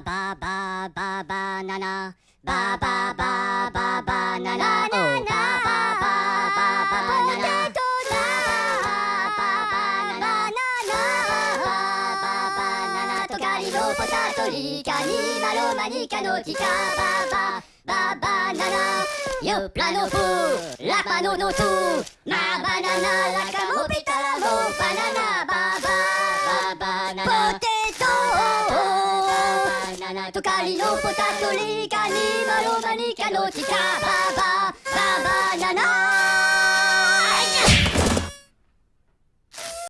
ba ba ba ba banana ba ba ba ba banana oh ba ba ba ba banana Manicano, tica, ba, ba, ba, banana. Yo, plano fu, la pano no tu. Ma banana, la camopita, banana, tocali no potato, li, cani, malo, manicano, tica, ba, ba, ba, banana.